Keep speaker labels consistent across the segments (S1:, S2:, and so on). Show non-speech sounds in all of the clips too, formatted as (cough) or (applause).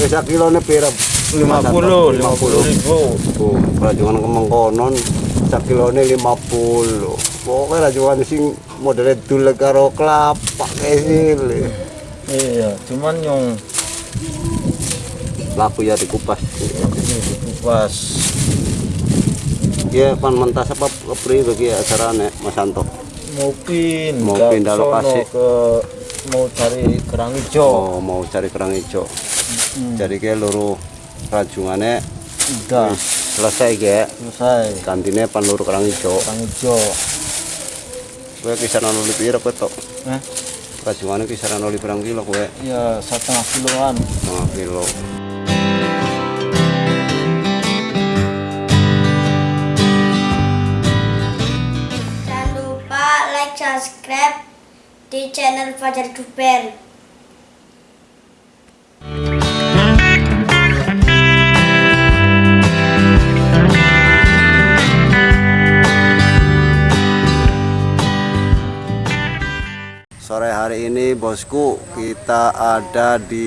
S1: Wis sak kilone pira?
S2: 50, 50 ribu.
S1: Oh, rajungan kemeng konon sak kilone 50. Pokoke rajungan sing modele dul karo kelapa kesil.
S2: Iya, cuman yang
S1: Laku ya dikupas.
S2: ini dikupas.
S1: Ya pan mentas apa kepri bagi acarane Mas Santo.
S2: Mau pin,
S1: Mau pindah lokasi.
S2: ke mau cari kerang hijau.
S1: Oh, mau cari kerang hijau.
S2: Hmm,
S1: Jadi ke luru rajungane
S2: udah
S1: selesai ge.
S2: selesai.
S1: Gantine pan luru kerang hijau.
S2: Kerang hijau.
S1: Kowe kisaran oli pira kowe tok?
S2: Eh,
S1: Rajungane kisaran oli berang kilo kowe?
S2: ya setengah kiloan.
S1: Setengah kilo.
S3: Jangan lupa like, subscribe di channel Fajar Duper.
S1: Bosku kita ada di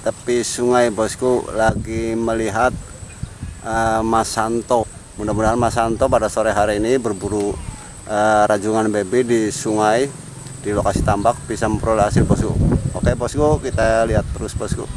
S1: tepi sungai bosku lagi melihat eh, Mas Santo. Mudah-mudahan Mas Santo pada sore hari ini berburu eh, rajungan baby di sungai di lokasi tambak bisa memperoleh hasil bosku. Oke bosku kita lihat terus bosku.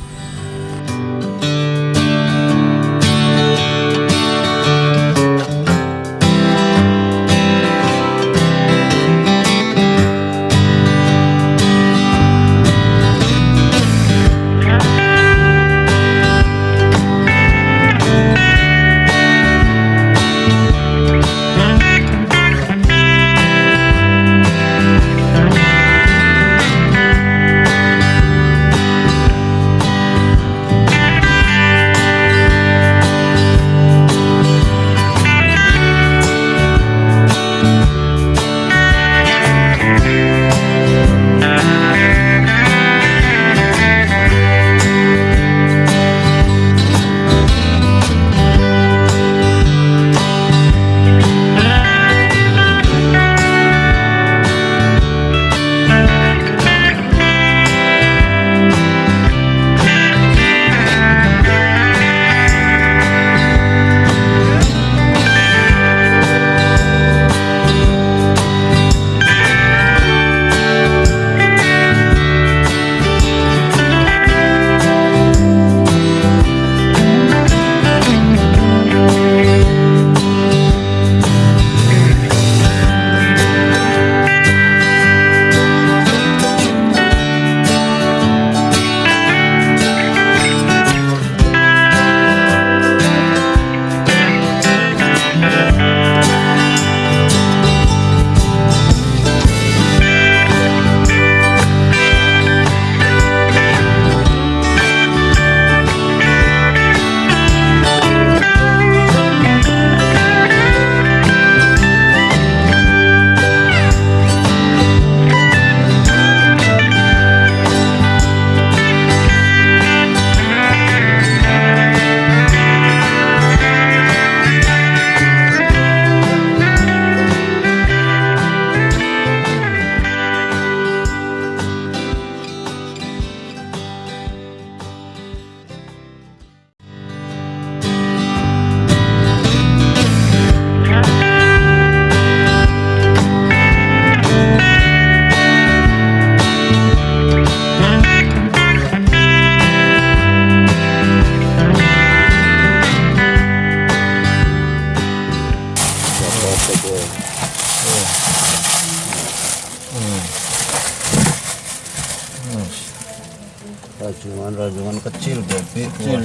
S1: Rajungan-rajungan kecil baby.
S2: Kecil.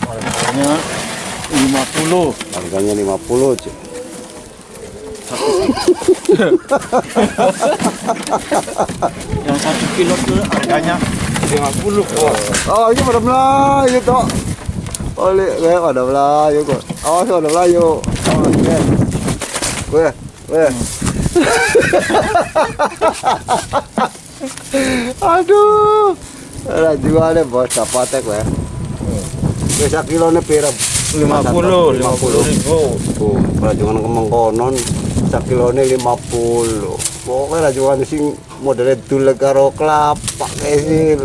S2: Harganya 50.
S1: Harganya 50 cuy. (laughs)
S2: Yang satu kilo tuh harganya 50 kok.
S1: Oh, ini pada Melayu tok. Oleh, gue pada Melayu kok. Awas pada Melayu. Awas, gue. Gue, gue. Aduh. Rajungannya bos, dapatek. Gue sak kilone pira?
S2: 50, 50 ribu.
S1: Oh, rajungan kemeng konon sak kilone 50. Pokoknya rajungan sing modelnya dule karo kelapa kayak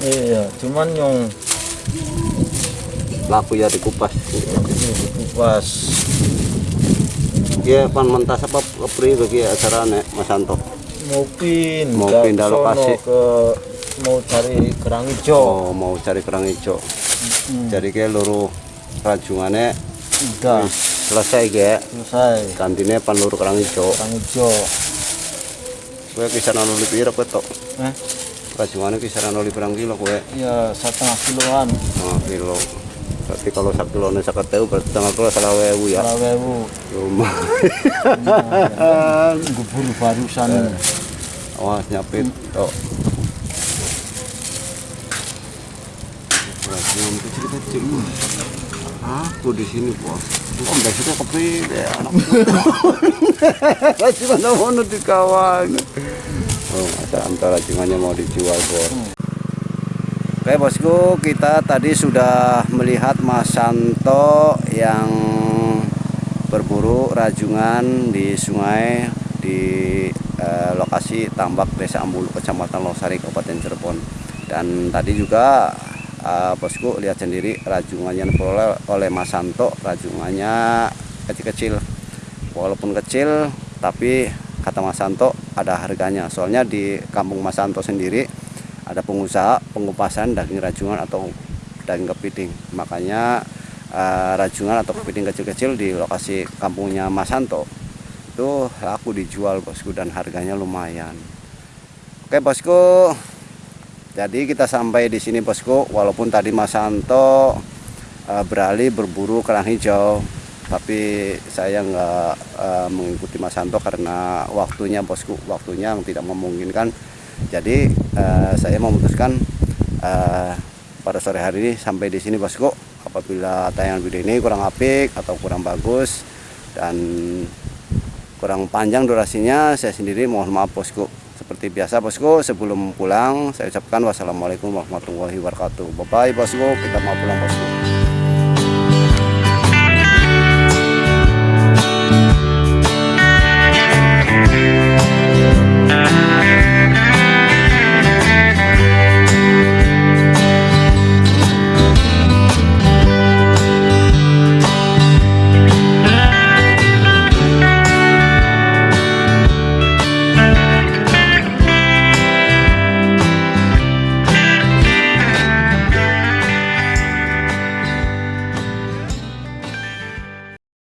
S2: iya cuman yang
S1: laku ya dikupas
S2: pas
S1: ya pan mentas apa kepri bagi acara nek Mas Santo
S2: mau pindah
S1: Mau pindah lokasi.
S2: ke mau cari kerang hijau
S1: oh mau cari kerang hijau jadi kayak luru rajungannya
S2: udah.
S1: selesai kayak.
S2: Selesai.
S1: Gantinya pan luru kerang hijau
S2: kerang hijau
S1: gue kisaran oli pira kowe tok?
S2: Eh?
S1: Rajungannya kisaran oli berang kilo kowe?
S2: Ya setengah kiloan.
S1: Oh, kilo. Berarti kalau sak kilo nih sakat tahu berarti tengah kilo salah wewu ya?
S2: Kalau wewu
S1: lumayan.
S2: Gubur barusan
S1: awas nyapit. Tok kecil-kecil aku di sini bos Om dari situ kopi deh anak (laughs) mau di kawan oh masa antara rajungannya mau dijual bos? Oke bosku kita tadi sudah melihat Mas Santo yang berburu rajungan di sungai di eh, lokasi tambak Desa Ambulu Kecamatan Losari Kabupaten Cirebon. Dan tadi juga eh, bosku lihat sendiri rajungannya diperoleh oleh Mas Santo. Rajungannya kecil-kecil. Walaupun kecil tapi kata Mas Santo ada harganya. Soalnya di kampung Mas Santo sendiri ada pengusaha pengupasan daging rajungan atau daging kepiting. Makanya eh, rajungan atau kepiting kecil-kecil di lokasi kampungnya Mas Santo itu laku dijual bosku dan harganya lumayan. Oke bosku. Jadi kita sampai di sini bosku. Walaupun tadi Mas Santo eh, beralih berburu kerang hijau tapi saya nggak eh, mengikuti Mas Santo karena waktunya bosku waktunya yang tidak memungkinkan. Jadi eh, saya memutuskan eh, pada sore hari ini sampai di sini bosku. Apabila tayangan video ini kurang apik atau kurang bagus dan kurang panjang durasinya saya sendiri mohon maaf bosku. Seperti biasa bosku sebelum pulang saya ucapkan wassalamualaikum warahmatullahi wabarakatuh. Bye bye bosku. Kita mau pulang bosku